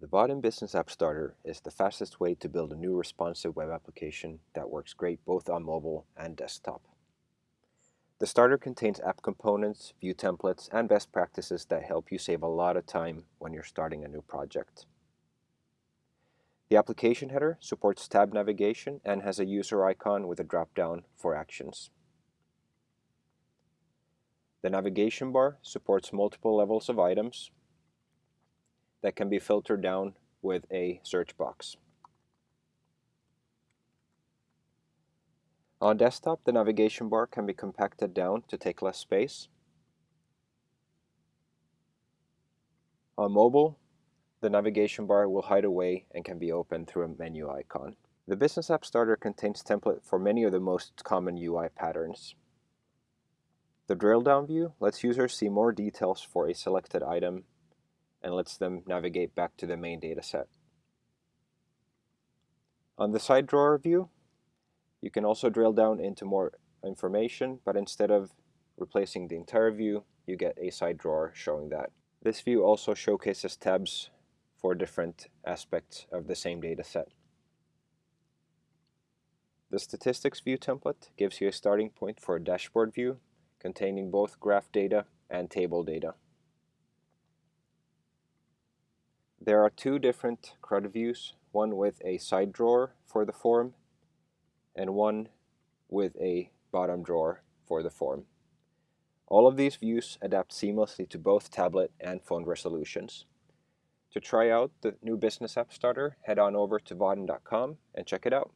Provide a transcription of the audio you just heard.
The Vaadin Business App Starter is the fastest way to build a new responsive web application that works great both on mobile and desktop. The starter contains app components, view templates, and best practices that help you save a lot of time when you're starting a new project. The application header supports tab navigation and has a user icon with a drop-down for actions. The navigation bar supports multiple levels of items, that can be filtered down with a search box. On desktop, the navigation bar can be compacted down to take less space. On mobile, the navigation bar will hide away and can be opened through a menu icon. The Business App Starter contains templates for many of the most common UI patterns. The drill down view lets users see more details for a selected item and lets them navigate back to the main dataset. On the side drawer view, you can also drill down into more information, but instead of replacing the entire view, you get a side drawer showing that. This view also showcases tabs for different aspects of the same dataset. The Statistics View template gives you a starting point for a dashboard view containing both graph data and table data. There are two different CRUD views, one with a side drawer for the form and one with a bottom drawer for the form. All of these views adapt seamlessly to both tablet and phone resolutions. To try out the new Business App Starter, head on over to vaadin.com and check it out.